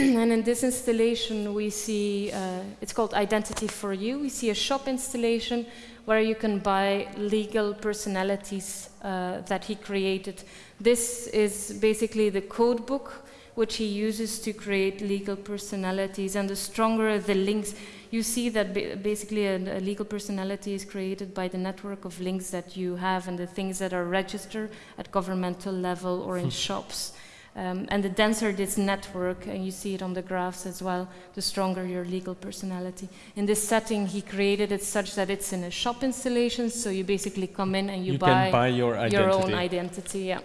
and in this installation, we see, uh, it's called Identity for You. We see a shop installation where you can buy legal personalities uh, that he created. This is basically the code book which he uses to create legal personalities. And the stronger the links, you see that basically a, a, legal personality is created by the network of links that you have and the things that are registered at governmental level or in hmm. shops. Um, and the denser this network, and you see it on the graphs as well, the stronger your legal personality. In this setting, he created it such that it's in a shop installation, so you basically come in and you, you buy, buy, your, your own identity. Yeah.